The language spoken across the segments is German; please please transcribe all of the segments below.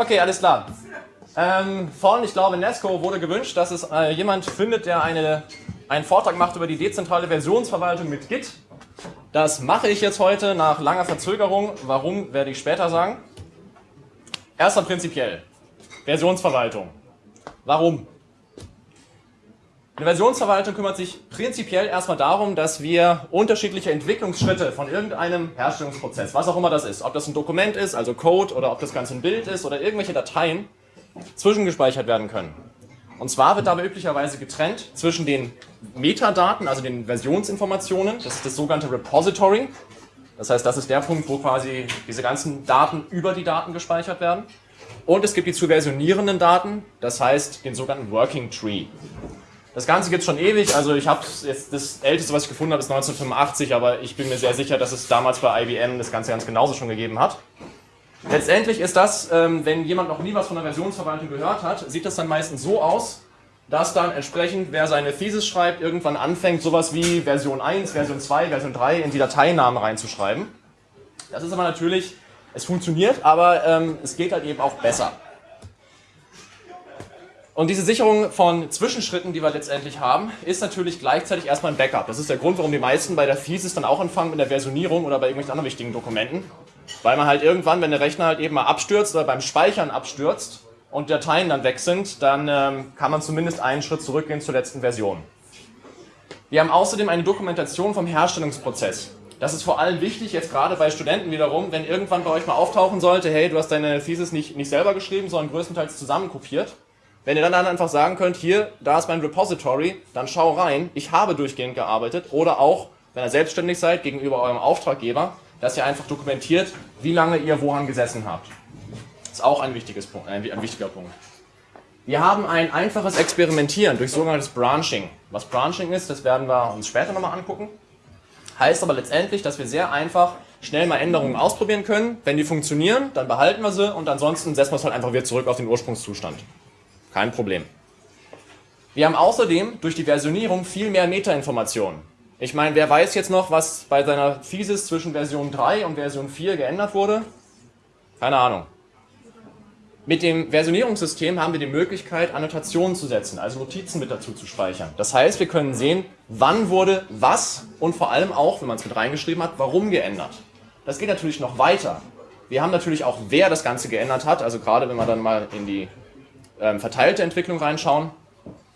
Okay, alles klar. Ähm, von, ich glaube, Nesco wurde gewünscht, dass es äh, jemand findet, der eine, einen Vortrag macht über die dezentrale Versionsverwaltung mit Git. Das mache ich jetzt heute nach langer Verzögerung. Warum, werde ich später sagen. Erstmal prinzipiell. Versionsverwaltung. Warum? Eine Versionsverwaltung kümmert sich prinzipiell erstmal darum, dass wir unterschiedliche Entwicklungsschritte von irgendeinem Herstellungsprozess, was auch immer das ist, ob das ein Dokument ist, also Code, oder ob das Ganze ein Bild ist oder irgendwelche Dateien, zwischengespeichert werden können. Und zwar wird dabei üblicherweise getrennt zwischen den Metadaten, also den Versionsinformationen, das ist das sogenannte Repository. Das heißt, das ist der Punkt, wo quasi diese ganzen Daten über die Daten gespeichert werden. Und es gibt die zu versionierenden Daten, das heißt den sogenannten Working Tree. Das Ganze gibt es schon ewig, also ich habe jetzt das älteste, was ich gefunden habe, ist 1985, aber ich bin mir sehr sicher, dass es damals bei IBM das Ganze ganz genauso schon gegeben hat. Letztendlich ist das, ähm, wenn jemand noch nie was von der Versionsverwaltung gehört hat, sieht das dann meistens so aus, dass dann entsprechend, wer seine Thesis schreibt, irgendwann anfängt, sowas wie Version 1, Version 2, Version 3 in die Dateinamen reinzuschreiben. Das ist aber natürlich, es funktioniert, aber ähm, es geht halt eben auch besser. Und diese Sicherung von Zwischenschritten, die wir letztendlich haben, ist natürlich gleichzeitig erstmal ein Backup. Das ist der Grund, warum die meisten bei der Thesis dann auch anfangen mit der Versionierung oder bei irgendwelchen anderen wichtigen Dokumenten. Weil man halt irgendwann, wenn der Rechner halt eben mal abstürzt oder beim Speichern abstürzt und Dateien dann weg sind, dann ähm, kann man zumindest einen Schritt zurückgehen zur letzten Version. Wir haben außerdem eine Dokumentation vom Herstellungsprozess. Das ist vor allem wichtig, jetzt gerade bei Studenten wiederum, wenn irgendwann bei euch mal auftauchen sollte, hey, du hast deine Thesis nicht, nicht selber geschrieben, sondern größtenteils zusammenkopiert wenn ihr dann einfach sagen könnt, hier, da ist mein Repository, dann schau rein, ich habe durchgehend gearbeitet. Oder auch, wenn ihr selbstständig seid, gegenüber eurem Auftraggeber, dass ihr einfach dokumentiert, wie lange ihr woran gesessen habt. Das ist auch ein, wichtiges Punkt, ein, ein wichtiger Punkt. Wir haben ein einfaches Experimentieren durch sogenanntes Branching. Was Branching ist, das werden wir uns später nochmal angucken. Heißt aber letztendlich, dass wir sehr einfach schnell mal Änderungen ausprobieren können. Wenn die funktionieren, dann behalten wir sie und ansonsten setzen wir es halt einfach wieder zurück auf den Ursprungszustand. Kein Problem. Wir haben außerdem durch die Versionierung viel mehr Metainformationen. Ich meine, wer weiß jetzt noch, was bei seiner Thesis zwischen Version 3 und Version 4 geändert wurde? Keine Ahnung. Mit dem Versionierungssystem haben wir die Möglichkeit, Annotationen zu setzen, also Notizen mit dazu zu speichern. Das heißt, wir können sehen, wann wurde was und vor allem auch, wenn man es mit reingeschrieben hat, warum geändert. Das geht natürlich noch weiter. Wir haben natürlich auch, wer das Ganze geändert hat, also gerade wenn man dann mal in die ähm, verteilte Entwicklung reinschauen,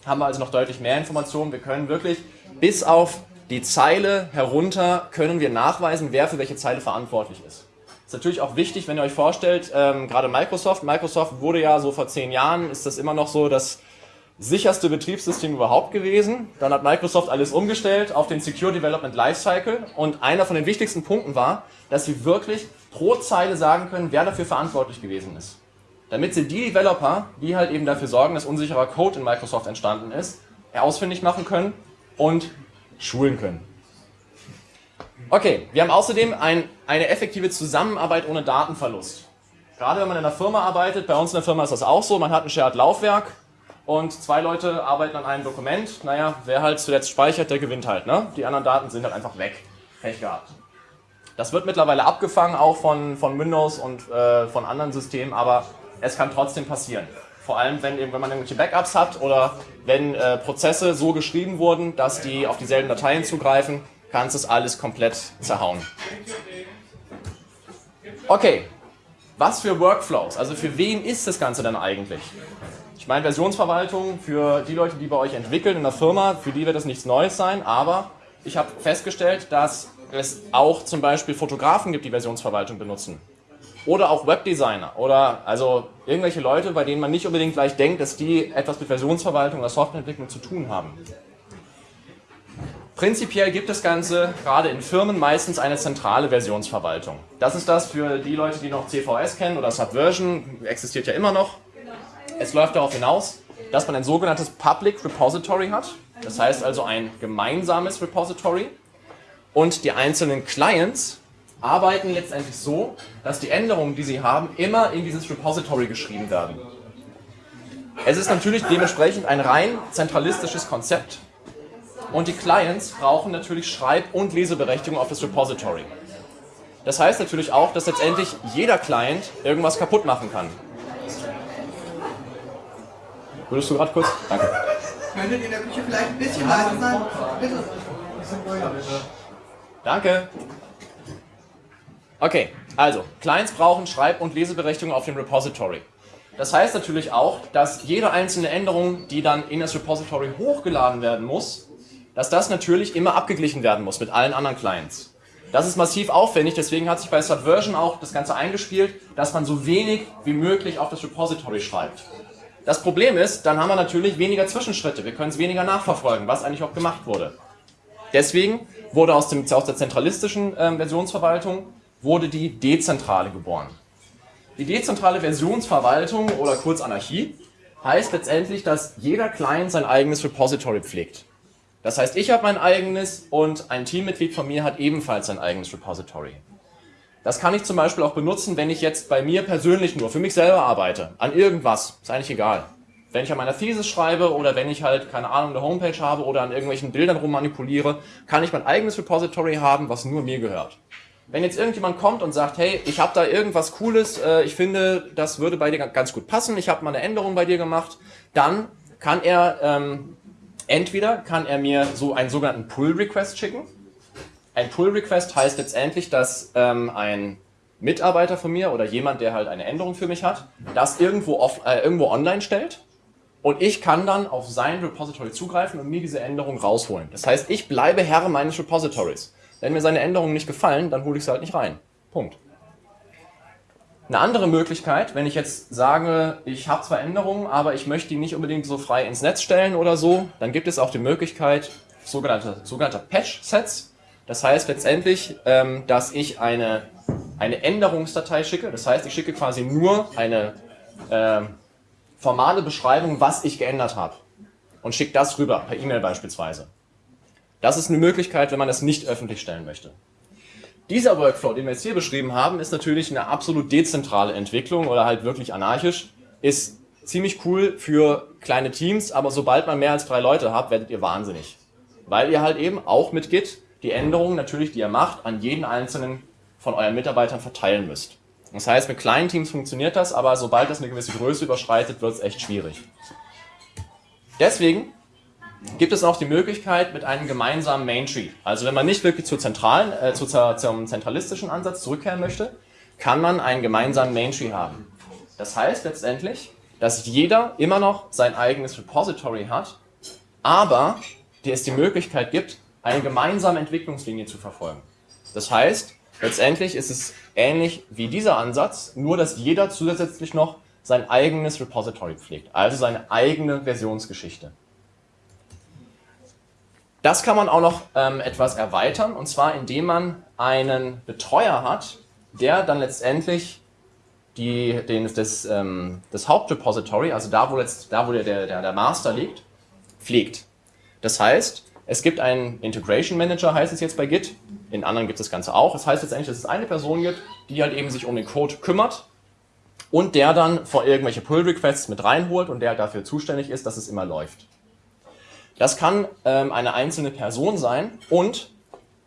haben wir also noch deutlich mehr Informationen. Wir können wirklich bis auf die Zeile herunter können wir nachweisen, wer für welche Zeile verantwortlich ist. Ist natürlich auch wichtig, wenn ihr euch vorstellt, ähm, gerade Microsoft, Microsoft wurde ja so vor zehn Jahren, ist das immer noch so das sicherste Betriebssystem überhaupt gewesen. Dann hat Microsoft alles umgestellt auf den Secure Development Lifecycle und einer von den wichtigsten Punkten war, dass sie wirklich pro Zeile sagen können, wer dafür verantwortlich gewesen ist damit sie die Developer, die halt eben dafür sorgen, dass unsicherer Code in Microsoft entstanden ist, ausfindig machen können und schulen können. Okay, wir haben außerdem ein, eine effektive Zusammenarbeit ohne Datenverlust. Gerade wenn man in einer Firma arbeitet, bei uns in der Firma ist das auch so, man hat ein Shared-Laufwerk und zwei Leute arbeiten an einem Dokument. Naja, wer halt zuletzt speichert, der gewinnt halt. Ne? Die anderen Daten sind halt einfach weg. Pech gehabt. Das wird mittlerweile abgefangen, auch von, von Windows und äh, von anderen Systemen, aber es kann trotzdem passieren. Vor allem, wenn, wenn man irgendwelche Backups hat oder wenn äh, Prozesse so geschrieben wurden, dass die auf dieselben Dateien zugreifen, kann es das alles komplett zerhauen. Okay, was für Workflows? Also für wen ist das Ganze denn eigentlich? Ich meine, Versionsverwaltung für die Leute, die bei euch entwickeln in der Firma, für die wird das nichts Neues sein, aber ich habe festgestellt, dass es auch zum Beispiel Fotografen gibt, die Versionsverwaltung benutzen oder auch Webdesigner oder also irgendwelche Leute, bei denen man nicht unbedingt gleich denkt, dass die etwas mit Versionsverwaltung oder Softwareentwicklung zu tun haben. Prinzipiell gibt das Ganze gerade in Firmen meistens eine zentrale Versionsverwaltung. Das ist das für die Leute, die noch CVS kennen oder Subversion, existiert ja immer noch. Es läuft darauf hinaus, dass man ein sogenanntes Public Repository hat. Das heißt also ein gemeinsames Repository. Und die einzelnen Clients arbeiten letztendlich so, dass die Änderungen, die sie haben, immer in dieses Repository geschrieben werden. Es ist natürlich dementsprechend ein rein zentralistisches Konzept und die Clients brauchen natürlich Schreib- und Leseberechtigung auf das Repository. Das heißt natürlich auch, dass letztendlich jeder Client irgendwas kaputt machen kann. Würdest du gerade kurz? Danke. Könntet ihr in der Küche vielleicht ein bisschen leiser sein? Bitte. Danke. Okay, also, Clients brauchen Schreib- und Leseberechtigung auf dem Repository. Das heißt natürlich auch, dass jede einzelne Änderung, die dann in das Repository hochgeladen werden muss, dass das natürlich immer abgeglichen werden muss mit allen anderen Clients. Das ist massiv aufwendig, deswegen hat sich bei Subversion auch das Ganze eingespielt, dass man so wenig wie möglich auf das Repository schreibt. Das Problem ist, dann haben wir natürlich weniger Zwischenschritte, wir können es weniger nachverfolgen, was eigentlich auch gemacht wurde. Deswegen wurde aus, dem, aus der zentralistischen äh, Versionsverwaltung wurde die dezentrale geboren. Die dezentrale Versionsverwaltung oder kurz Anarchie heißt letztendlich, dass jeder Client sein eigenes Repository pflegt. Das heißt, ich habe mein eigenes und ein Teammitglied von mir hat ebenfalls sein eigenes Repository. Das kann ich zum Beispiel auch benutzen, wenn ich jetzt bei mir persönlich nur für mich selber arbeite, an irgendwas, ist eigentlich egal. Wenn ich an meiner Thesis schreibe oder wenn ich halt, keine Ahnung, eine Homepage habe oder an irgendwelchen Bildern rummanipuliere, kann ich mein eigenes Repository haben, was nur mir gehört. Wenn jetzt irgendjemand kommt und sagt, hey, ich habe da irgendwas Cooles, äh, ich finde, das würde bei dir ganz gut passen, ich habe mal eine Änderung bei dir gemacht, dann kann er ähm, entweder kann er mir so einen sogenannten Pull-Request schicken. Ein Pull-Request heißt letztendlich, dass ähm, ein Mitarbeiter von mir oder jemand, der halt eine Änderung für mich hat, das irgendwo, off, äh, irgendwo online stellt und ich kann dann auf sein Repository zugreifen und mir diese Änderung rausholen. Das heißt, ich bleibe Herr meines Repositories. Wenn mir seine Änderungen nicht gefallen, dann hole ich sie halt nicht rein. Punkt. Eine andere Möglichkeit, wenn ich jetzt sage, ich habe zwar Änderungen, aber ich möchte die nicht unbedingt so frei ins Netz stellen oder so, dann gibt es auch die Möglichkeit sogenannter, sogenannter Patch-Sets. Das heißt letztendlich, ähm, dass ich eine, eine Änderungsdatei schicke. Das heißt, ich schicke quasi nur eine äh, formale Beschreibung, was ich geändert habe. Und schicke das rüber, per E-Mail beispielsweise. Das ist eine Möglichkeit, wenn man das nicht öffentlich stellen möchte. Dieser Workflow, den wir jetzt hier beschrieben haben, ist natürlich eine absolut dezentrale Entwicklung oder halt wirklich anarchisch. Ist ziemlich cool für kleine Teams, aber sobald man mehr als drei Leute habt, werdet ihr wahnsinnig. Weil ihr halt eben auch mit Git die Änderungen natürlich, die ihr macht, an jeden einzelnen von euren Mitarbeitern verteilen müsst. Das heißt, mit kleinen Teams funktioniert das, aber sobald das eine gewisse Größe überschreitet, wird es echt schwierig. Deswegen gibt es auch die Möglichkeit mit einem gemeinsamen Main Tree. Also wenn man nicht wirklich zur zentralen, äh, zu, zum zentralistischen Ansatz zurückkehren möchte, kann man einen gemeinsamen Main Tree haben. Das heißt letztendlich, dass jeder immer noch sein eigenes Repository hat, aber es die Möglichkeit gibt, eine gemeinsame Entwicklungslinie zu verfolgen. Das heißt, letztendlich ist es ähnlich wie dieser Ansatz, nur dass jeder zusätzlich noch sein eigenes Repository pflegt, also seine eigene Versionsgeschichte. Das kann man auch noch ähm, etwas erweitern, und zwar indem man einen Betreuer hat, der dann letztendlich die, den, das, ähm, das Hauptrepository, also da, wo, jetzt, da, wo der, der, der Master liegt, pflegt. Das heißt, es gibt einen Integration Manager, heißt es jetzt bei Git. In anderen gibt es das Ganze auch. Das heißt letztendlich, dass es eine Person gibt, die halt eben sich um den Code kümmert und der dann vor irgendwelche Pull-Requests mit reinholt und der dafür zuständig ist, dass es immer läuft. Das kann ähm, eine einzelne Person sein und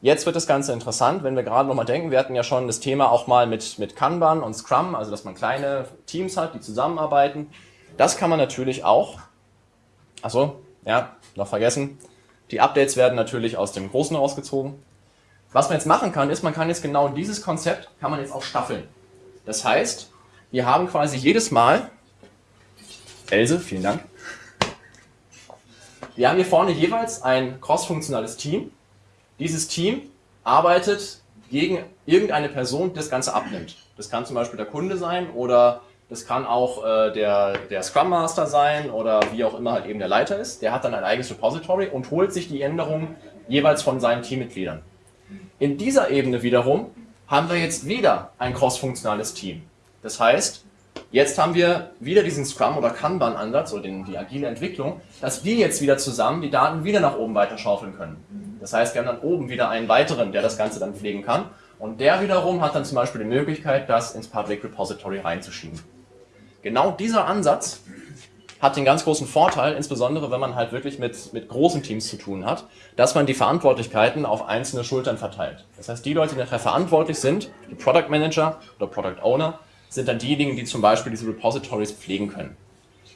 jetzt wird das Ganze interessant, wenn wir gerade nochmal denken, wir hatten ja schon das Thema auch mal mit, mit Kanban und Scrum, also dass man kleine Teams hat, die zusammenarbeiten. Das kann man natürlich auch, achso, ja, noch vergessen, die Updates werden natürlich aus dem Großen rausgezogen. Was man jetzt machen kann, ist, man kann jetzt genau dieses Konzept, kann man jetzt auch staffeln. Das heißt, wir haben quasi jedes Mal, Else, vielen Dank, wir haben hier vorne jeweils ein crossfunktionales Team. Dieses Team arbeitet gegen irgendeine Person, die das Ganze abnimmt. Das kann zum Beispiel der Kunde sein oder das kann auch äh, der, der Scrum Master sein oder wie auch immer halt eben der Leiter ist. Der hat dann ein eigenes Repository und holt sich die Änderungen jeweils von seinen Teammitgliedern. In dieser Ebene wiederum haben wir jetzt wieder ein crossfunktionales Team. Das heißt, Jetzt haben wir wieder diesen Scrum- oder Kanban-Ansatz oder den, die agile Entwicklung, dass wir jetzt wieder zusammen die Daten wieder nach oben weiter schaufeln können. Das heißt, wir haben dann oben wieder einen weiteren, der das Ganze dann pflegen kann. Und der wiederum hat dann zum Beispiel die Möglichkeit, das ins Public Repository reinzuschieben. Genau dieser Ansatz hat den ganz großen Vorteil, insbesondere wenn man halt wirklich mit, mit großen Teams zu tun hat, dass man die Verantwortlichkeiten auf einzelne Schultern verteilt. Das heißt, die Leute, die nachher verantwortlich sind, die Product Manager oder Product Owner, sind dann diejenigen, die zum Beispiel diese Repositories pflegen können.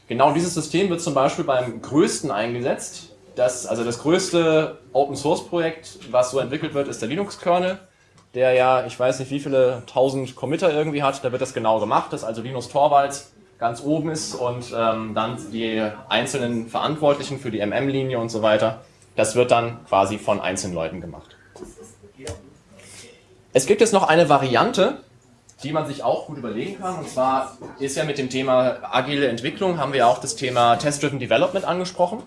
Genau dieses System wird zum Beispiel beim größten eingesetzt. Das, also das größte Open Source Projekt, was so entwickelt wird, ist der Linux-Kernel, der ja, ich weiß nicht wie viele tausend Committer irgendwie hat. Da wird das genau gemacht, dass also Linus Torvalds ganz oben ist und ähm, dann die einzelnen Verantwortlichen für die MM-Linie und so weiter. Das wird dann quasi von einzelnen Leuten gemacht. Es gibt jetzt noch eine Variante, die man sich auch gut überlegen kann. Und zwar ist ja mit dem Thema agile Entwicklung, haben wir auch das Thema Test-Driven Development angesprochen.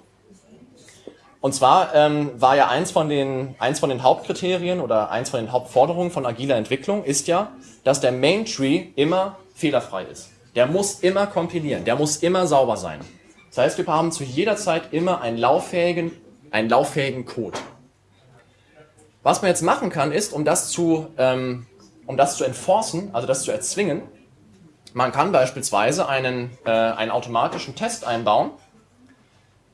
Und zwar ähm, war ja eins von, den, eins von den Hauptkriterien oder eins von den Hauptforderungen von agiler Entwicklung ist ja, dass der Main Tree immer fehlerfrei ist. Der muss immer kompilieren, der muss immer sauber sein. Das heißt, wir haben zu jeder Zeit immer einen lauffähigen, einen lauffähigen Code. Was man jetzt machen kann, ist, um das zu ähm, um das zu enforcen, also das zu erzwingen, man kann beispielsweise einen, äh, einen automatischen Test einbauen,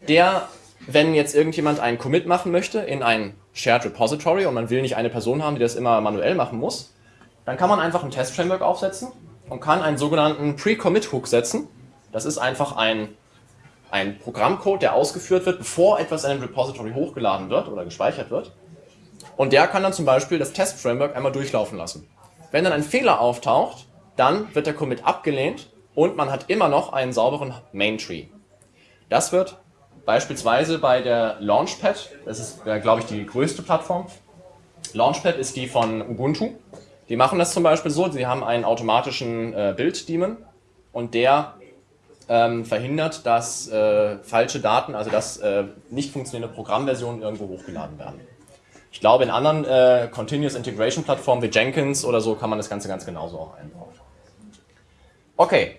der, wenn jetzt irgendjemand einen Commit machen möchte in ein Shared Repository und man will nicht eine Person haben, die das immer manuell machen muss, dann kann man einfach ein Test-Framework aufsetzen und kann einen sogenannten Pre-Commit-Hook setzen. Das ist einfach ein, ein Programmcode, der ausgeführt wird, bevor etwas in ein Repository hochgeladen wird oder gespeichert wird. Und der kann dann zum Beispiel das Test-Framework einmal durchlaufen lassen. Wenn dann ein Fehler auftaucht, dann wird der Commit abgelehnt und man hat immer noch einen sauberen Main Tree. Das wird beispielsweise bei der Launchpad, das ist, glaube ich, die größte Plattform. Launchpad ist die von Ubuntu. Die machen das zum Beispiel so, sie haben einen automatischen äh, Build-Daemon und der ähm, verhindert, dass äh, falsche Daten, also dass äh, nicht funktionierende Programmversionen irgendwo hochgeladen werden. Ich glaube, in anderen äh, Continuous Integration Plattformen wie Jenkins oder so kann man das Ganze ganz genauso auch einbauen. Okay,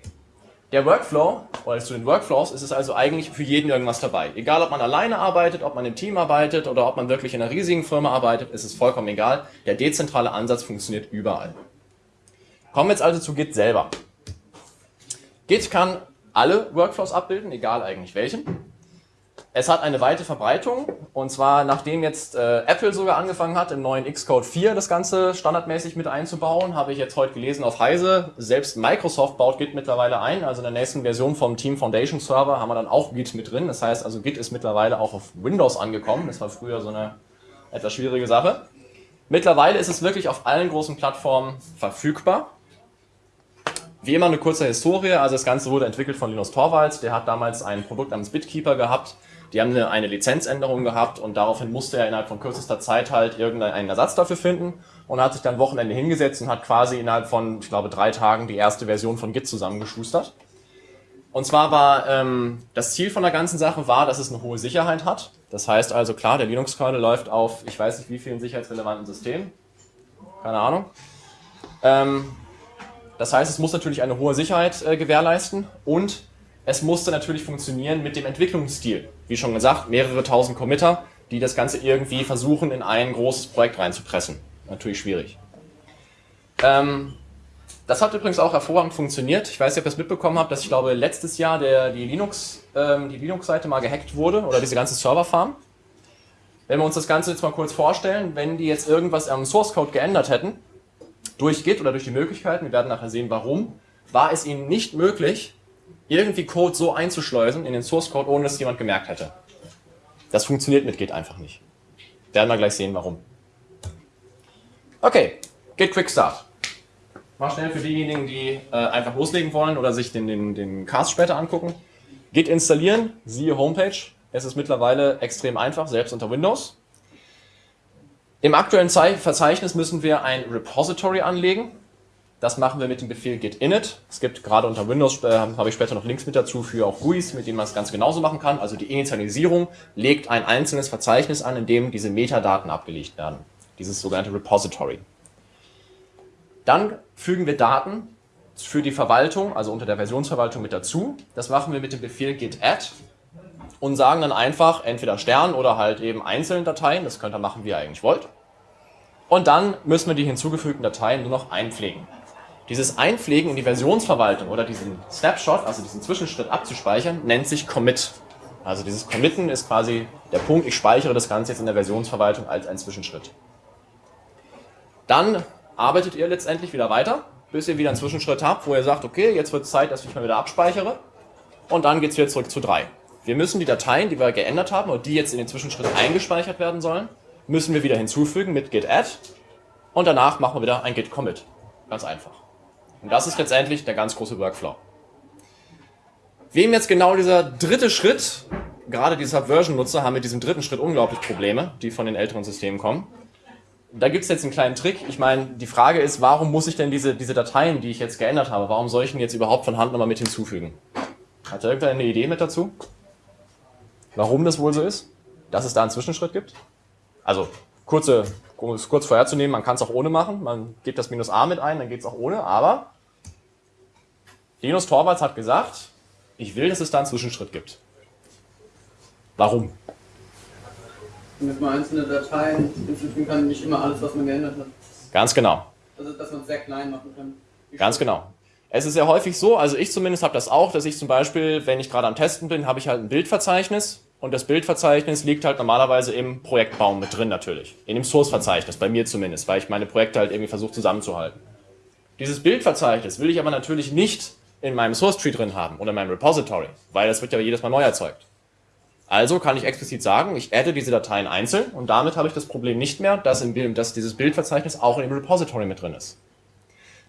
der Workflow, oder zu den Workflows ist es also eigentlich für jeden irgendwas dabei. Egal, ob man alleine arbeitet, ob man im Team arbeitet oder ob man wirklich in einer riesigen Firma arbeitet, ist es vollkommen egal. Der dezentrale Ansatz funktioniert überall. Kommen wir jetzt also zu Git selber. Git kann alle Workflows abbilden, egal eigentlich welchen. Es hat eine weite Verbreitung und zwar nachdem jetzt äh, Apple sogar angefangen hat, im neuen Xcode 4 das Ganze standardmäßig mit einzubauen, habe ich jetzt heute gelesen auf Heise, selbst Microsoft baut Git mittlerweile ein, also in der nächsten Version vom Team Foundation Server haben wir dann auch Git mit drin. Das heißt also Git ist mittlerweile auch auf Windows angekommen, das war früher so eine etwas schwierige Sache. Mittlerweile ist es wirklich auf allen großen Plattformen verfügbar. Wie immer eine kurze Historie, also das Ganze wurde entwickelt von Linus Torvalds, der hat damals ein Produkt namens Bitkeeper gehabt, die haben eine, eine Lizenzänderung gehabt und daraufhin musste er innerhalb von kürzester Zeit halt irgendeinen Ersatz dafür finden und hat sich dann Wochenende hingesetzt und hat quasi innerhalb von, ich glaube, drei Tagen die erste Version von Git zusammengeschustert. Und zwar war ähm, das Ziel von der ganzen Sache war, dass es eine hohe Sicherheit hat. Das heißt also klar, der Linux-Kernel läuft auf, ich weiß nicht wie vielen sicherheitsrelevanten Systemen. Keine Ahnung. Ähm, das heißt, es muss natürlich eine hohe Sicherheit äh, gewährleisten und es musste natürlich funktionieren mit dem Entwicklungsstil. Wie schon gesagt, mehrere tausend Committer, die das Ganze irgendwie versuchen, in ein großes Projekt reinzupressen. Natürlich schwierig. Ähm, das hat übrigens auch hervorragend funktioniert. Ich weiß nicht, ob ihr es mitbekommen habt, dass ich glaube, letztes Jahr der, die Linux, ähm, Linux-Seite mal gehackt wurde oder diese ganze Serverfarm. Wenn wir uns das Ganze jetzt mal kurz vorstellen, wenn die jetzt irgendwas am Source Code geändert hätten, durch Git oder durch die Möglichkeiten, wir werden nachher sehen, warum, war es ihnen nicht möglich, irgendwie Code so einzuschleusen in den Source Code, ohne dass jemand gemerkt hätte. Das funktioniert mit Git einfach nicht. Werden wir gleich sehen, warum. Okay, Git Quick Start. Mal schnell für diejenigen, die äh, einfach loslegen wollen oder sich den, den, den Cast später angucken. Git installieren, siehe Homepage. Es ist mittlerweile extrem einfach, selbst unter Windows. Im aktuellen Verzeichnis müssen wir ein Repository anlegen. Das machen wir mit dem Befehl git init. Es gibt gerade unter Windows, äh, habe ich später noch Links mit dazu, für auch GUIs, mit denen man es ganz genauso machen kann. Also die Initialisierung legt ein einzelnes Verzeichnis an, in dem diese Metadaten abgelegt werden. Dieses sogenannte Repository. Dann fügen wir Daten für die Verwaltung, also unter der Versionsverwaltung mit dazu. Das machen wir mit dem Befehl git add und sagen dann einfach entweder Stern oder halt eben einzelne Dateien. Das könnt ihr machen, wie ihr eigentlich wollt. Und dann müssen wir die hinzugefügten Dateien nur noch einpflegen. Dieses Einpflegen in die Versionsverwaltung oder diesen Snapshot, also diesen Zwischenschritt abzuspeichern, nennt sich Commit. Also dieses Committen ist quasi der Punkt, ich speichere das Ganze jetzt in der Versionsverwaltung als ein Zwischenschritt. Dann arbeitet ihr letztendlich wieder weiter, bis ihr wieder einen Zwischenschritt habt, wo ihr sagt, okay, jetzt wird es Zeit, dass ich mal wieder abspeichere. und dann geht es wieder zurück zu 3. Wir müssen die Dateien, die wir geändert haben und die jetzt in den Zwischenschritt eingespeichert werden sollen, müssen wir wieder hinzufügen mit git add und danach machen wir wieder ein git commit. Ganz einfach. Und das ist letztendlich der ganz große Workflow. Wem jetzt genau dieser dritte Schritt, gerade die Subversion-Nutzer haben mit diesem dritten Schritt unglaublich Probleme, die von den älteren Systemen kommen. Da gibt es jetzt einen kleinen Trick. Ich meine, die Frage ist, warum muss ich denn diese, diese Dateien, die ich jetzt geändert habe, warum soll ich denn jetzt überhaupt von Hand nochmal mit hinzufügen? Hat da irgendeine Idee mit dazu? Warum das wohl so ist? Dass es da einen Zwischenschritt gibt? Also, kurze, um es kurz vorherzunehmen, man kann es auch ohne machen. Man gibt das Minus A mit ein, dann geht es auch ohne. Aber Linus Torvalds hat gesagt, ich will, dass es da einen Zwischenschritt gibt. Warum? Damit man einzelne Dateien hinzufügen kann, nicht immer alles, was man geändert hat. Ganz genau. Also, dass man es sehr klein machen kann. Ganz genau. Es ist ja häufig so, also ich zumindest habe das auch, dass ich zum Beispiel, wenn ich gerade am Testen bin, habe ich halt ein Bildverzeichnis und das Bildverzeichnis liegt halt normalerweise im Projektbaum mit drin natürlich. In dem Source-Verzeichnis, bei mir zumindest, weil ich meine Projekte halt irgendwie versuche zusammenzuhalten. Dieses Bildverzeichnis will ich aber natürlich nicht in meinem Source-Tree drin haben oder in meinem Repository, weil das wird ja jedes Mal neu erzeugt. Also kann ich explizit sagen, ich adde diese Dateien einzeln und damit habe ich das Problem nicht mehr, dass, im, dass dieses Bildverzeichnis auch in dem Repository mit drin ist.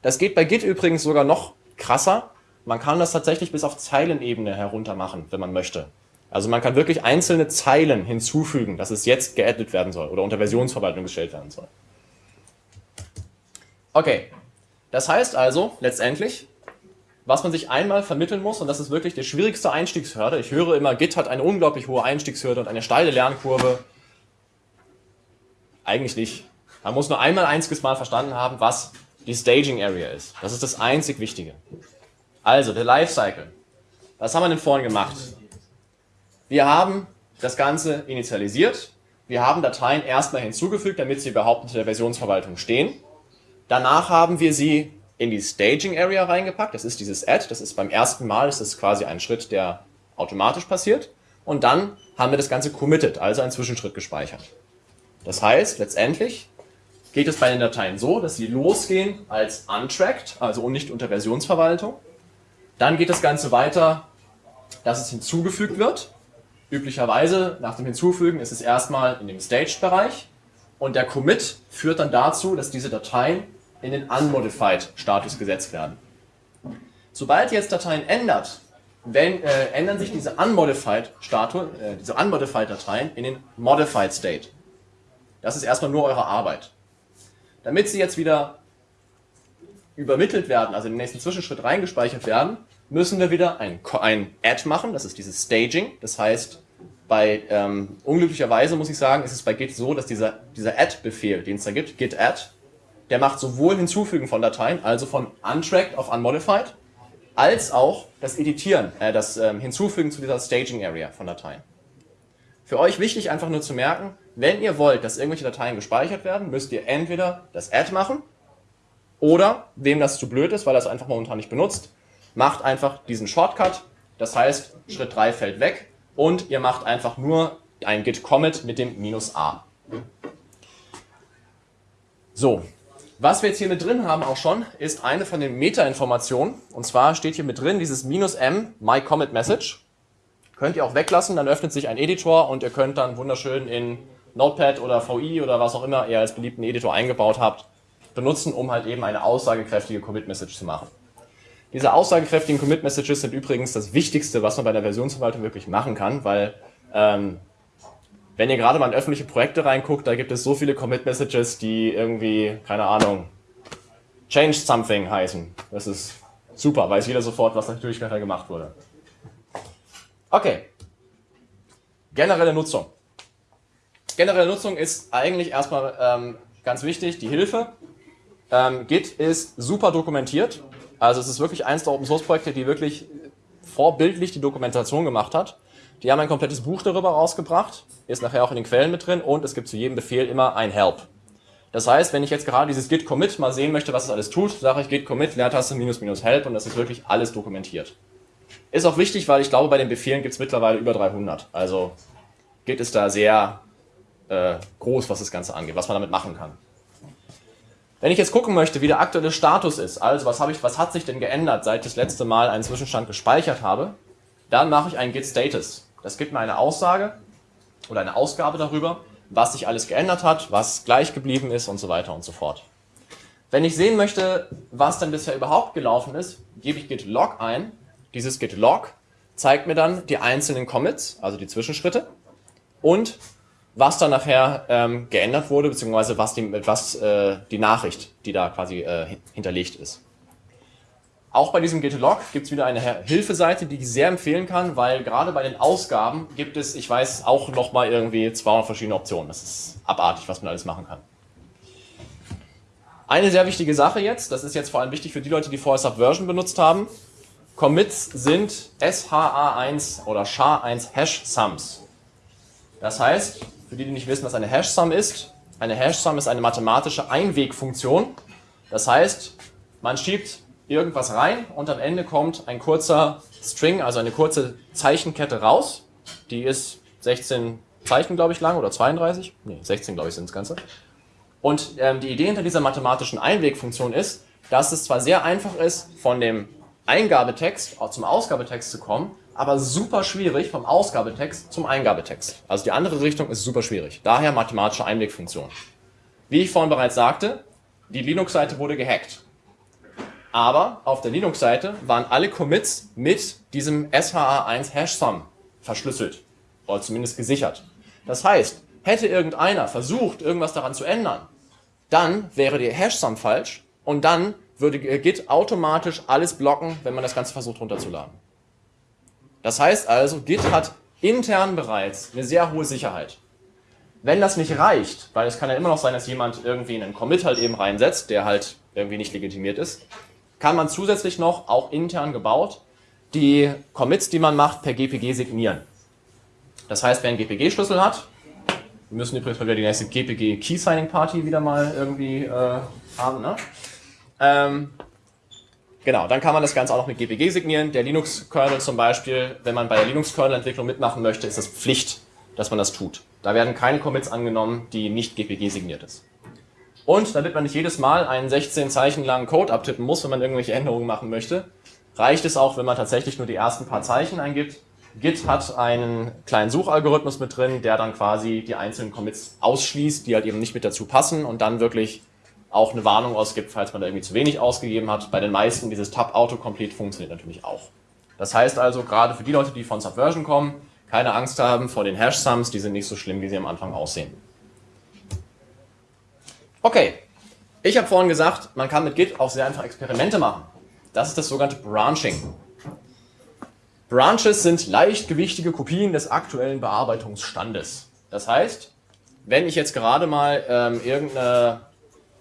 Das geht bei Git übrigens sogar noch krasser. Man kann das tatsächlich bis auf Zeilenebene herunter machen, wenn man möchte. Also man kann wirklich einzelne Zeilen hinzufügen, dass es jetzt geaddet werden soll oder unter Versionsverwaltung gestellt werden soll. Okay, das heißt also letztendlich, was man sich einmal vermitteln muss, und das ist wirklich die schwierigste Einstiegshürde. Ich höre immer, Git hat eine unglaublich hohe Einstiegshürde und eine steile Lernkurve. Eigentlich nicht. Man muss nur einmal einziges Mal verstanden haben, was die Staging Area ist. Das ist das einzig Wichtige. Also, der Lifecycle. Was haben wir denn vorhin gemacht? Wir haben das Ganze initialisiert. Wir haben Dateien erstmal hinzugefügt, damit sie überhaupt in der Versionsverwaltung stehen. Danach haben wir sie in die Staging Area reingepackt. Das ist dieses Add. Das ist beim ersten Mal, das ist quasi ein Schritt, der automatisch passiert. Und dann haben wir das Ganze committed, also einen Zwischenschritt gespeichert. Das heißt, letztendlich geht es bei den Dateien so, dass sie losgehen als untracked, also nicht unter Versionsverwaltung. Dann geht das Ganze weiter, dass es hinzugefügt wird. Üblicherweise nach dem Hinzufügen ist es erstmal in dem Staged-Bereich und der Commit führt dann dazu, dass diese Dateien in den Unmodified-Status gesetzt werden. Sobald ihr jetzt Dateien ändert, wenn, äh, ändern sich diese äh, Unmodified-Dateien in den Modified State. Das ist erstmal nur eure Arbeit. Damit sie jetzt wieder übermittelt werden, also in den nächsten Zwischenschritt reingespeichert werden, müssen wir wieder ein, ein Add machen, das ist dieses Staging. Das heißt, bei ähm, unglücklicherweise muss ich sagen, ist es bei Git so, dass dieser, dieser Add-Befehl, den es da gibt, git add, der macht sowohl Hinzufügen von Dateien, also von untracked auf unmodified, als auch das Editieren, äh, das ähm, Hinzufügen zu dieser Staging Area von Dateien. Für euch wichtig einfach nur zu merken, wenn ihr wollt, dass irgendwelche Dateien gespeichert werden, müsst ihr entweder das Add machen oder, wem das zu blöd ist, weil er es einfach momentan nicht benutzt, macht einfach diesen Shortcut. Das heißt, Schritt 3 fällt weg und ihr macht einfach nur ein Git Commit mit dem minus A. So, was wir jetzt hier mit drin haben auch schon, ist eine von den Meta-Informationen. Und zwar steht hier mit drin dieses minus M, my commit message. Könnt ihr auch weglassen, dann öffnet sich ein Editor und ihr könnt dann wunderschön in Notepad oder VI oder was auch immer ihr als beliebten Editor eingebaut habt, benutzen, um halt eben eine aussagekräftige Commit-Message zu machen. Diese aussagekräftigen Commit-Messages sind übrigens das Wichtigste, was man bei der Versionsverwaltung wirklich machen kann, weil ähm, wenn ihr gerade mal in öffentliche Projekte reinguckt, da gibt es so viele Commit-Messages, die irgendwie, keine Ahnung, change something heißen. Das ist super, weiß jeder sofort, was natürlich gerade gemacht wurde. Okay. Generelle Nutzung. Generelle Nutzung ist eigentlich erstmal ähm, ganz wichtig, die Hilfe. Ähm, Git ist super dokumentiert. Also es ist wirklich eins der Open Source Projekte, die wirklich vorbildlich die Dokumentation gemacht hat. Die haben ein komplettes Buch darüber rausgebracht, ist nachher auch in den Quellen mit drin und es gibt zu jedem Befehl immer ein Help. Das heißt, wenn ich jetzt gerade dieses Git Commit mal sehen möchte, was es alles tut, sage ich Git Commit, Leertaste minus minus Help und das ist wirklich alles dokumentiert. Ist auch wichtig, weil ich glaube, bei den Befehlen gibt es mittlerweile über 300. Also Git ist da sehr äh, groß, was das Ganze angeht, was man damit machen kann. Wenn ich jetzt gucken möchte, wie der aktuelle Status ist, also was, ich, was hat sich denn geändert, seit ich das letzte Mal einen Zwischenstand gespeichert habe, dann mache ich einen Git Status. Das gibt mir eine Aussage oder eine Ausgabe darüber, was sich alles geändert hat, was gleich geblieben ist und so weiter und so fort. Wenn ich sehen möchte, was dann bisher überhaupt gelaufen ist, gebe ich git log ein. Dieses git log zeigt mir dann die einzelnen Commits, also die Zwischenschritte und was dann nachher ähm, geändert wurde, beziehungsweise was die, was, äh, die Nachricht, die da quasi äh, hinterlegt ist. Auch bei diesem Git-Log gibt es wieder eine Hilfeseite, die ich sehr empfehlen kann, weil gerade bei den Ausgaben gibt es, ich weiß, auch nochmal irgendwie 200 verschiedene Optionen. Das ist abartig, was man alles machen kann. Eine sehr wichtige Sache jetzt, das ist jetzt vor allem wichtig für die Leute, die vorher Subversion benutzt haben. Commits sind SHA1 oder SHA1 Hash-Sums. Das heißt, für die, die nicht wissen, was eine Hash-Sum ist, eine Hash-Sum ist eine mathematische Einwegfunktion. Das heißt, man schiebt irgendwas rein und am Ende kommt ein kurzer String, also eine kurze Zeichenkette raus. Die ist 16 Zeichen, glaube ich, lang oder 32. Ne, 16, glaube ich, sind das Ganze. Und ähm, die Idee hinter dieser mathematischen Einwegfunktion ist, dass es zwar sehr einfach ist, von dem Eingabetext zum Ausgabetext zu kommen, aber super schwierig vom Ausgabetext zum Eingabetext. Also die andere Richtung ist super schwierig. Daher mathematische Einwegfunktion. Wie ich vorhin bereits sagte, die Linux-Seite wurde gehackt. Aber auf der Linux-Seite waren alle Commits mit diesem SHA1 Hash-Sum verschlüsselt. Oder zumindest gesichert. Das heißt, hätte irgendeiner versucht, irgendwas daran zu ändern, dann wäre die Hash-Sum falsch und dann würde Git automatisch alles blocken, wenn man das Ganze versucht runterzuladen. Das heißt also, Git hat intern bereits eine sehr hohe Sicherheit. Wenn das nicht reicht, weil es kann ja immer noch sein, dass jemand irgendwie einen Commit halt eben reinsetzt, der halt irgendwie nicht legitimiert ist, kann man zusätzlich noch, auch intern gebaut, die Commits, die man macht, per GPG signieren. Das heißt, wer einen GPG-Schlüssel hat, wir müssen übrigens mal wieder die nächste GPG Key Signing Party wieder mal irgendwie äh, haben, ne? Ähm, genau, dann kann man das Ganze auch noch mit GPG signieren. Der Linux-Kernel zum Beispiel, wenn man bei der Linux-Kernel-Entwicklung mitmachen möchte, ist es Pflicht, dass man das tut. Da werden keine Commits angenommen, die nicht GPG signiert ist. Und damit man nicht jedes Mal einen 16 Zeichen langen Code abtippen muss, wenn man irgendwelche Änderungen machen möchte, reicht es auch, wenn man tatsächlich nur die ersten paar Zeichen eingibt. Git hat einen kleinen Suchalgorithmus mit drin, der dann quasi die einzelnen Commits ausschließt, die halt eben nicht mit dazu passen und dann wirklich auch eine Warnung ausgibt, falls man da irgendwie zu wenig ausgegeben hat. Bei den meisten dieses Tab Autocomplete funktioniert natürlich auch. Das heißt also, gerade für die Leute, die von Subversion kommen, keine Angst haben vor den Hash-Sums, die sind nicht so schlimm, wie sie am Anfang aussehen. Okay, ich habe vorhin gesagt, man kann mit Git auch sehr einfach Experimente machen. Das ist das sogenannte Branching. Branches sind leichtgewichtige Kopien des aktuellen Bearbeitungsstandes. Das heißt, wenn ich jetzt gerade mal ähm, irgendeine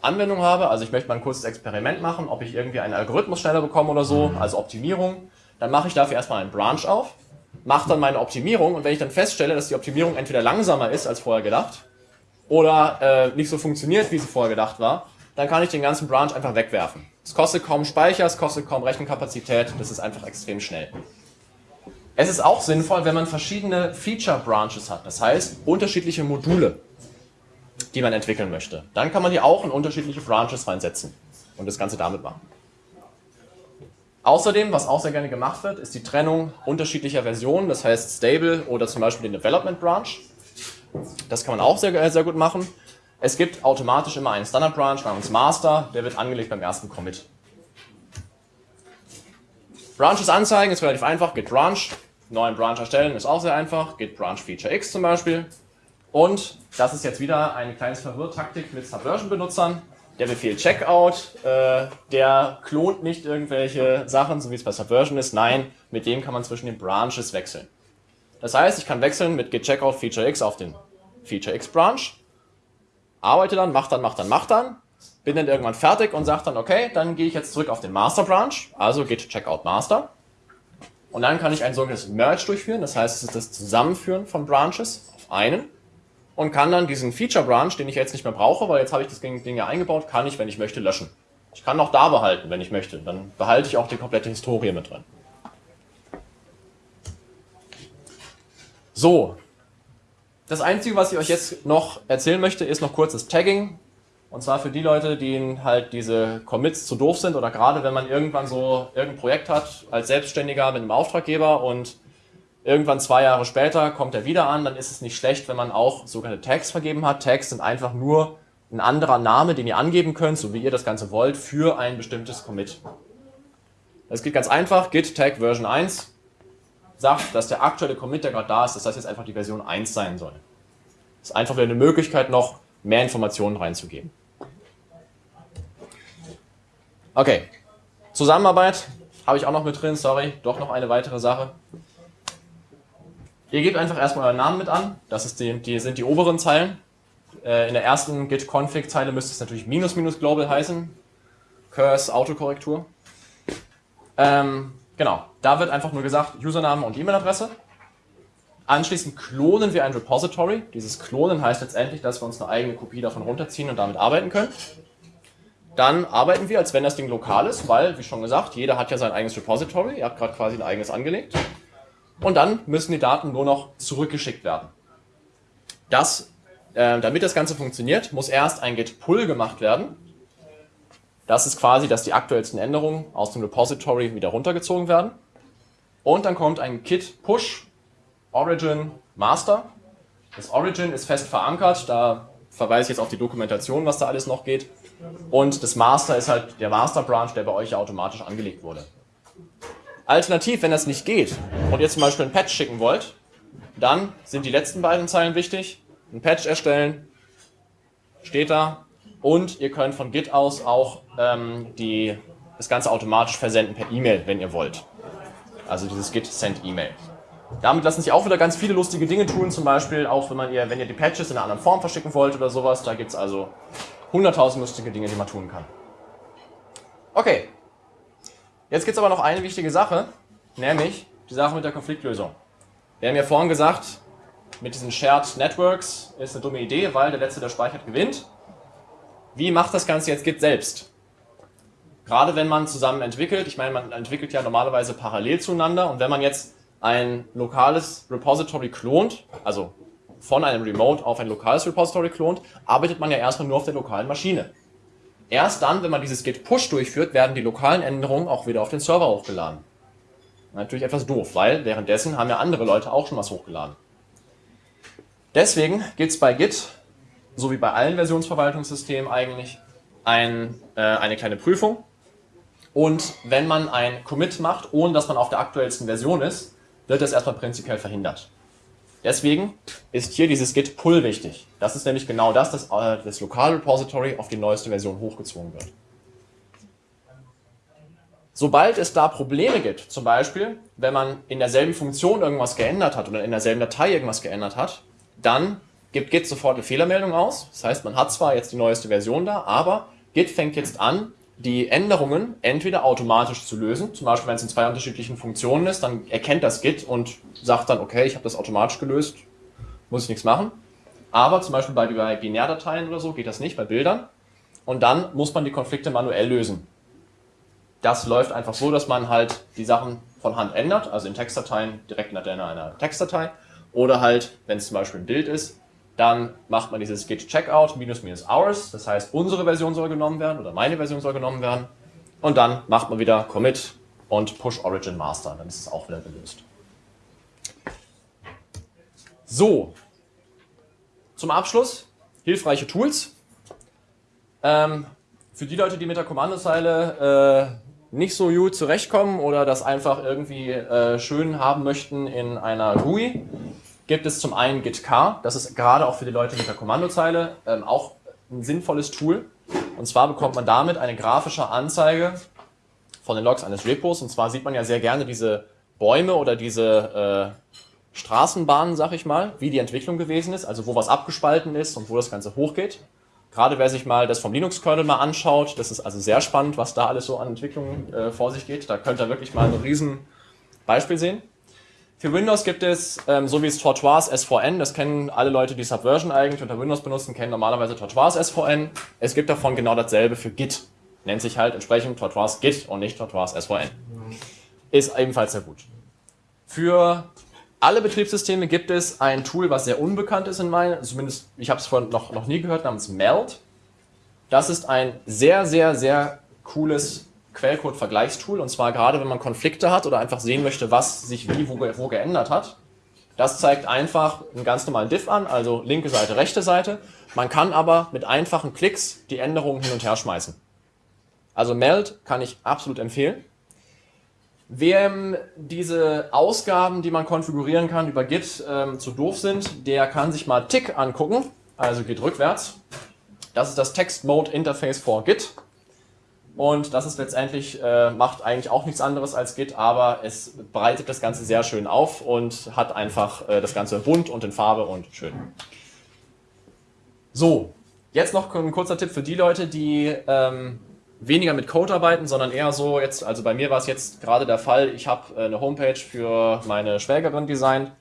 Anwendung habe, also ich möchte mal ein kurzes Experiment machen, ob ich irgendwie einen Algorithmus schneller bekomme oder so, also Optimierung, dann mache ich dafür erstmal einen Branch auf, mache dann meine Optimierung und wenn ich dann feststelle, dass die Optimierung entweder langsamer ist als vorher gedacht oder äh, nicht so funktioniert, wie sie vorher gedacht war, dann kann ich den ganzen Branch einfach wegwerfen. Es kostet kaum Speicher, es kostet kaum Rechenkapazität, das ist einfach extrem schnell. Es ist auch sinnvoll, wenn man verschiedene Feature Branches hat, das heißt unterschiedliche Module, die man entwickeln möchte. Dann kann man die auch in unterschiedliche Branches reinsetzen und das Ganze damit machen. Außerdem, was auch sehr gerne gemacht wird, ist die Trennung unterschiedlicher Versionen, das heißt Stable oder zum Beispiel den Development Branch. Das kann man auch sehr, sehr gut machen. Es gibt automatisch immer einen Standard Branch namens Master, der wird angelegt beim ersten Commit. Branches anzeigen ist relativ einfach, git branch, neuen Branch erstellen ist auch sehr einfach, git branch feature x zum Beispiel. Und das ist jetzt wieder eine kleine Verwirrtaktik mit Subversion-Benutzern. Der Befehl Checkout, äh, der klont nicht irgendwelche Sachen, so wie es bei Subversion ist. Nein, mit dem kann man zwischen den Branches wechseln. Das heißt, ich kann wechseln mit git checkout feature x auf den feature x Branch, arbeite dann, mach dann, mach dann, mach dann, bin dann irgendwann fertig und sage dann, okay, dann gehe ich jetzt zurück auf den Master Branch, also checkout master. Und dann kann ich ein sogenanntes Merge durchführen, das heißt, es ist das Zusammenführen von Branches auf einen und kann dann diesen Feature Branch, den ich jetzt nicht mehr brauche, weil jetzt habe ich das Ding ja eingebaut, kann ich, wenn ich möchte, löschen. Ich kann auch da behalten, wenn ich möchte. Dann behalte ich auch die komplette Historie mit drin. So, das Einzige, was ich euch jetzt noch erzählen möchte, ist noch kurzes Tagging. Und zwar für die Leute, denen halt diese Commits zu doof sind oder gerade wenn man irgendwann so irgendein Projekt hat als Selbstständiger mit einem Auftraggeber und Irgendwann zwei Jahre später kommt er wieder an, dann ist es nicht schlecht, wenn man auch sogenannte Tags vergeben hat. Tags sind einfach nur ein anderer Name, den ihr angeben könnt, so wie ihr das Ganze wollt, für ein bestimmtes Commit. Das geht ganz einfach, git tag version 1 sagt, dass der aktuelle Commit, der gerade da ist, dass das jetzt einfach die Version 1 sein soll. Das ist einfach wieder eine Möglichkeit, noch mehr Informationen reinzugeben. Okay, Zusammenarbeit habe ich auch noch mit drin, sorry, doch noch eine weitere Sache. Ihr gebt einfach erstmal euren Namen mit an, das ist die, die sind die oberen Zeilen. Äh, in der ersten git-config-Zeile müsste es natürlich minus minus global heißen. Curse Autokorrektur. Ähm, genau, da wird einfach nur gesagt Username und E-Mail-Adresse. Anschließend klonen wir ein Repository. Dieses Klonen heißt letztendlich, dass wir uns eine eigene Kopie davon runterziehen und damit arbeiten können. Dann arbeiten wir, als wenn das Ding lokal ist, weil, wie schon gesagt, jeder hat ja sein eigenes Repository. Ihr habt gerade quasi ein eigenes angelegt. Und dann müssen die Daten nur noch zurückgeschickt werden. Das, äh, damit das Ganze funktioniert, muss erst ein Git-Pull gemacht werden. Das ist quasi, dass die aktuellsten Änderungen aus dem Repository wieder runtergezogen werden. Und dann kommt ein Git-Push, Origin, Master. Das Origin ist fest verankert, da verweise ich jetzt auf die Dokumentation, was da alles noch geht. Und das Master ist halt der Master Branch, der bei euch automatisch angelegt wurde. Alternativ, wenn das nicht geht und ihr zum Beispiel ein Patch schicken wollt, dann sind die letzten beiden Zeilen wichtig. Ein Patch erstellen, steht da. Und ihr könnt von Git aus auch ähm, die, das Ganze automatisch versenden per E-Mail, wenn ihr wollt. Also dieses Git Send E-Mail. Damit lassen sich auch wieder ganz viele lustige Dinge tun, zum Beispiel auch wenn, man ihr, wenn ihr die Patches in einer anderen Form verschicken wollt oder sowas. Da gibt es also 100.000 lustige Dinge, die man tun kann. Okay, jetzt gibt es aber noch eine wichtige Sache, nämlich die Sache mit der Konfliktlösung. Wir haben ja vorhin gesagt, mit diesen Shared Networks ist eine dumme Idee, weil der Letzte, der speichert, gewinnt. Wie macht das Ganze jetzt Git selbst? Gerade wenn man zusammen entwickelt, ich meine, man entwickelt ja normalerweise parallel zueinander und wenn man jetzt ein lokales Repository klont, also von einem Remote auf ein lokales Repository klont, arbeitet man ja erstmal nur auf der lokalen Maschine. Erst dann, wenn man dieses Git Push durchführt, werden die lokalen Änderungen auch wieder auf den Server hochgeladen. Natürlich etwas doof, weil währenddessen haben ja andere Leute auch schon was hochgeladen. Deswegen gibt es bei Git, so wie bei allen Versionsverwaltungssystemen eigentlich, ein, äh, eine kleine Prüfung. Und wenn man ein Commit macht, ohne dass man auf der aktuellsten Version ist, wird das erstmal prinzipiell verhindert. Deswegen ist hier dieses Git Pull wichtig. Das ist nämlich genau das, dass äh, das Lokalrepository auf die neueste Version hochgezogen wird. Sobald es da Probleme gibt, zum Beispiel, wenn man in derselben Funktion irgendwas geändert hat oder in derselben Datei irgendwas geändert hat, dann gibt Git sofort eine Fehlermeldung aus. Das heißt, man hat zwar jetzt die neueste Version da, aber Git fängt jetzt an, die Änderungen entweder automatisch zu lösen, zum Beispiel wenn es in zwei unterschiedlichen Funktionen ist, dann erkennt das Git und sagt dann, okay, ich habe das automatisch gelöst, muss ich nichts machen. Aber zum Beispiel bei, bei Binärdateien oder so geht das nicht, bei Bildern. Und dann muss man die Konflikte manuell lösen. Das läuft einfach so, dass man halt die Sachen von Hand ändert, also in Textdateien direkt in einer Textdatei. Oder halt, wenn es zum Beispiel ein Bild ist, dann macht man dieses git checkout minus minus hours, das heißt unsere Version soll genommen werden oder meine Version soll genommen werden. Und dann macht man wieder commit und push origin master, dann ist es auch wieder gelöst. So, zum Abschluss hilfreiche Tools. Ähm, für die Leute, die mit der Kommandozeile äh, nicht so gut zurechtkommen oder das einfach irgendwie äh, schön haben möchten in einer GUI, gibt es zum einen gitcar, das ist gerade auch für die Leute mit der Kommandozeile ähm, auch ein sinnvolles Tool. Und zwar bekommt man damit eine grafische Anzeige von den Logs eines Repos. Und zwar sieht man ja sehr gerne diese Bäume oder diese äh, Straßenbahnen, sag ich mal, wie die Entwicklung gewesen ist, also wo was abgespalten ist und wo das Ganze hochgeht. Gerade wer sich mal das vom Linux-Kernel mal anschaut, das ist also sehr spannend, was da alles so an Entwicklungen äh, vor sich geht. Da könnt ihr wirklich mal ein riesen Beispiel sehen. Für Windows gibt es, ähm, so wie es Tortoise SVN, das kennen alle Leute, die Subversion eigentlich unter Windows benutzen, kennen normalerweise Tortoise SVN. Es gibt davon genau dasselbe für Git. Nennt sich halt entsprechend Tortoise Git und nicht Tortoise SVN. Ist ebenfalls sehr gut. Für alle Betriebssysteme gibt es ein Tool, was sehr unbekannt ist in meinen, zumindest ich habe es vorhin noch, noch nie gehört, namens Meld. Das ist ein sehr, sehr, sehr cooles Quellcode-Vergleichstool. Und zwar gerade, wenn man Konflikte hat oder einfach sehen möchte, was sich wie wo, wo geändert hat. Das zeigt einfach einen ganz normalen Diff an, also linke Seite, rechte Seite. Man kann aber mit einfachen Klicks die Änderungen hin und her schmeißen. Also Meld kann ich absolut empfehlen. Wem diese Ausgaben, die man konfigurieren kann über Git, ähm, zu doof sind, der kann sich mal Tick angucken, also Git rückwärts. Das ist das Text Mode Interface for Git. Und das ist letztendlich, äh, macht eigentlich auch nichts anderes als Git, aber es breitet das Ganze sehr schön auf und hat einfach äh, das Ganze bunt und in Farbe und schön. So, jetzt noch ein kurzer Tipp für die Leute, die ähm, weniger mit Code arbeiten, sondern eher so jetzt, also bei mir war es jetzt gerade der Fall, ich habe äh, eine Homepage für meine Schwägerin designt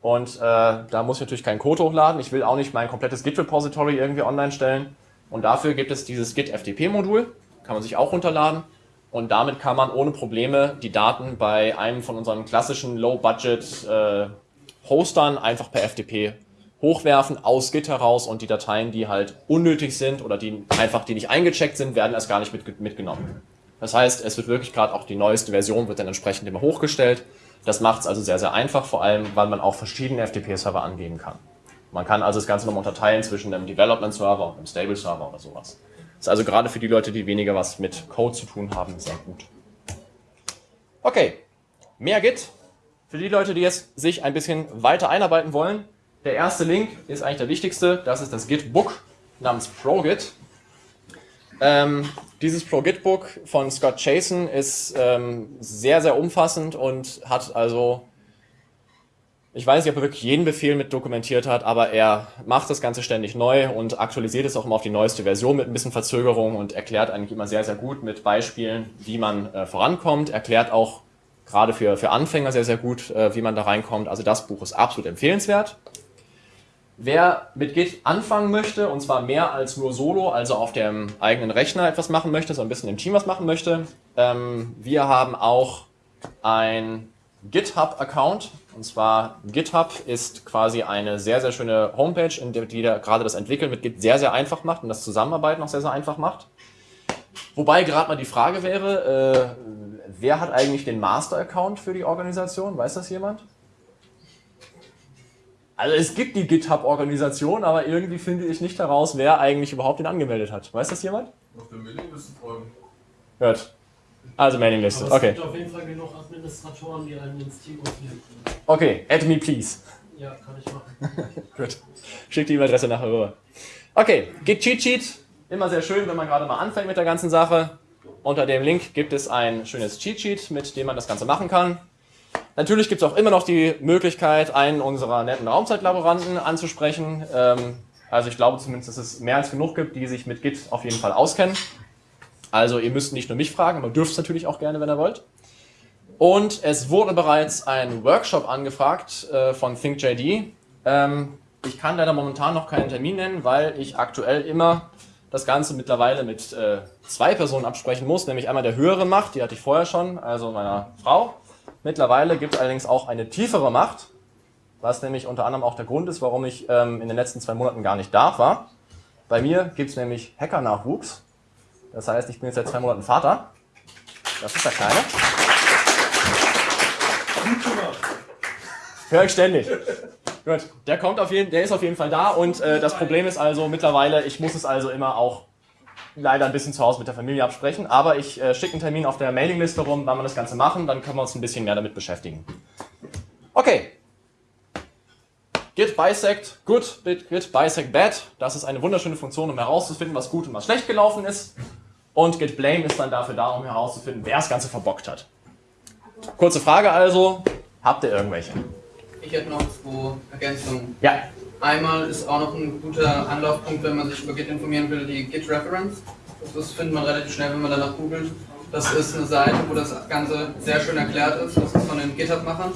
und äh, da muss ich natürlich keinen Code hochladen. Ich will auch nicht mein komplettes Git-Repository irgendwie online stellen. Und dafür gibt es dieses Git-FTP-Modul, kann man sich auch runterladen. Und damit kann man ohne Probleme die Daten bei einem von unseren klassischen Low-Budget-Hostern äh, einfach per FTP hochwerfen aus Git heraus und die Dateien, die halt unnötig sind oder die einfach die nicht eingecheckt sind, werden erst gar nicht mit, mitgenommen. Das heißt, es wird wirklich gerade auch die neueste Version wird dann entsprechend immer hochgestellt. Das macht es also sehr, sehr einfach, vor allem, weil man auch verschiedene FTP-Server angeben kann. Man kann also das Ganze nochmal unterteilen zwischen einem Development-Server und einem Stable-Server oder sowas. Ist also gerade für die Leute, die weniger was mit Code zu tun haben, sehr gut. Okay, mehr Git. Für die Leute, die jetzt sich ein bisschen weiter einarbeiten wollen, der erste Link ist eigentlich der wichtigste. Das ist das Git-Book namens ProGit. Ähm, dieses ProGit-Book von Scott Chasen ist ähm, sehr, sehr umfassend und hat also, ich weiß nicht, ob er wirklich jeden Befehl mit dokumentiert hat, aber er macht das Ganze ständig neu und aktualisiert es auch immer auf die neueste Version mit ein bisschen Verzögerung und erklärt eigentlich immer sehr, sehr gut mit Beispielen, wie man äh, vorankommt. Erklärt auch gerade für, für Anfänger sehr, sehr gut, äh, wie man da reinkommt. Also das Buch ist absolut empfehlenswert. Wer mit Git anfangen möchte, und zwar mehr als nur solo, also auf dem eigenen Rechner etwas machen möchte, so ein bisschen im Team was machen möchte, ähm, wir haben auch ein GitHub-Account. Und zwar GitHub ist quasi eine sehr, sehr schöne Homepage, in der die da gerade das Entwickeln mit Git sehr, sehr einfach macht und das Zusammenarbeiten auch sehr, sehr einfach macht. Wobei gerade mal die Frage wäre, äh, wer hat eigentlich den Master-Account für die Organisation? Weiß das jemand? Also es gibt die GitHub-Organisation, aber irgendwie finde ich nicht heraus, wer eigentlich überhaupt den angemeldet hat. Weiß das jemand? Auf der Mailingliste folgen. Hört. Also Mailingliste, okay. Es gibt auf jeden Fall genug Administratoren, die einen ins Team aufnehmen können. Okay, add me please. Ja, kann ich machen. Gut. Schick die E-Mail-Adresse nachher rüber. Okay, Git Cheat Sheet. Immer sehr schön, wenn man gerade mal anfängt mit der ganzen Sache. Unter dem Link gibt es ein schönes Cheat Sheet, mit dem man das Ganze machen kann. Natürlich gibt es auch immer noch die Möglichkeit, einen unserer netten Raumzeitlaboranten anzusprechen. Ähm, also ich glaube zumindest, dass es mehr als genug gibt, die sich mit Git auf jeden Fall auskennen. Also ihr müsst nicht nur mich fragen, aber dürft es natürlich auch gerne, wenn ihr wollt. Und es wurde bereits ein Workshop angefragt äh, von ThinkJD. Ähm, ich kann leider momentan noch keinen Termin nennen, weil ich aktuell immer das Ganze mittlerweile mit äh, zwei Personen absprechen muss, nämlich einmal der höhere Macht, die hatte ich vorher schon, also meiner Frau, Mittlerweile gibt es allerdings auch eine tiefere Macht, was nämlich unter anderem auch der Grund ist, warum ich ähm, in den letzten zwei Monaten gar nicht da war. Bei mir gibt es nämlich Hacker-Nachwuchs. Das heißt, ich bin jetzt seit zwei Monaten Vater. Das ist der Kleine. Hör ich ständig. Gut, der kommt auf jeden, der ist auf jeden Fall da und äh, das Problem ist also mittlerweile, ich muss es also immer auch leider ein bisschen zu Hause mit der Familie absprechen, aber ich äh, schicke einen Termin auf der Mailingliste rum, wann wir das Ganze machen, dann können wir uns ein bisschen mehr damit beschäftigen. Okay. Git bisect good, git bisect bad. Das ist eine wunderschöne Funktion, um herauszufinden, was gut und was schlecht gelaufen ist. Und git blame ist dann dafür da, um herauszufinden, wer das Ganze verbockt hat. Kurze Frage also, habt ihr irgendwelche? Ich hätte noch zwei Ergänzungen. Ja. Einmal ist auch noch ein guter Anlaufpunkt, wenn man sich über Git informieren will, die Git Reference. Das findet man relativ schnell, wenn man danach googelt. Das ist eine Seite, wo das Ganze sehr schön erklärt ist. Das ist von den GitHub-Machern.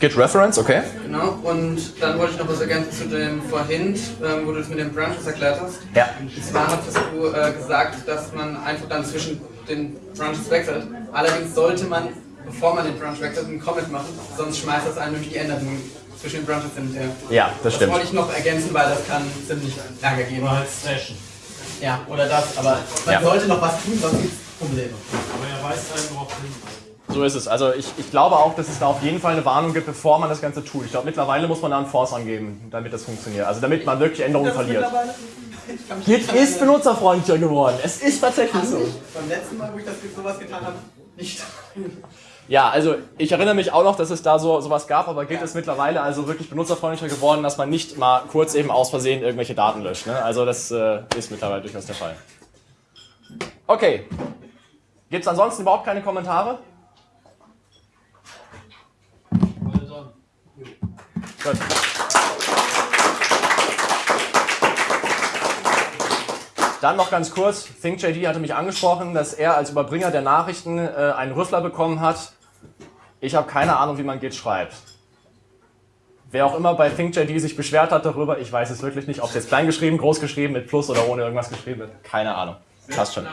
Git Reference, okay. Genau. Und dann wollte ich noch was ergänzen zu dem vorhin, ähm, wo du das mit den Branches erklärt hast. Ja. Und zwar hattest du äh, gesagt, dass man einfach dann zwischen den Branches wechselt. Allerdings sollte man, bevor man den Branch wechselt, einen Comment machen, sonst schmeißt das einen nämlich die Änderungen zwischen den Branches hin und her. Ja, das Das stimmt. wollte ich noch ergänzen, weil das kann ziemlich Ärger geben. Oder halt Station. Ja, oder das, aber man Ja. sollte noch was tun, sonst gibt es Probleme. Aber er weist einen darauf hin. So ist es. Also ich, ich glaube auch, dass es da auf jeden Fall eine Warnung gibt, bevor man das Ganze tut. Ich glaube, mittlerweile muss man da einen Force angeben, damit das funktioniert. Also damit man wirklich Änderungen verliert. Git ist benutzerfreundlicher geworden. Es ist tatsächlich so. Beim letzten Mal, wo ich das sowas getan habe, nicht. Ja, also ich erinnere mich auch noch, dass es da so sowas gab, aber Git ist mittlerweile also wirklich benutzerfreundlicher geworden, dass man nicht mal kurz eben aus Versehen irgendwelche Daten löscht. Ne? Also das äh, ist mittlerweile durchaus der Fall. Okay. Gibt es ansonsten überhaupt keine Kommentare? Gut. Dann noch ganz kurz, ThinkJD hatte mich angesprochen, dass er als Überbringer der Nachrichten äh, einen Rüffler bekommen hat. Ich habe keine Ahnung, wie man Git schreibt. Wer auch immer bei ThinkJD sich beschwert hat darüber, ich weiß es wirklich nicht, ob es jetzt klein geschrieben, groß geschrieben, mit Plus oder ohne irgendwas geschrieben wird, keine Ahnung. Passt schon.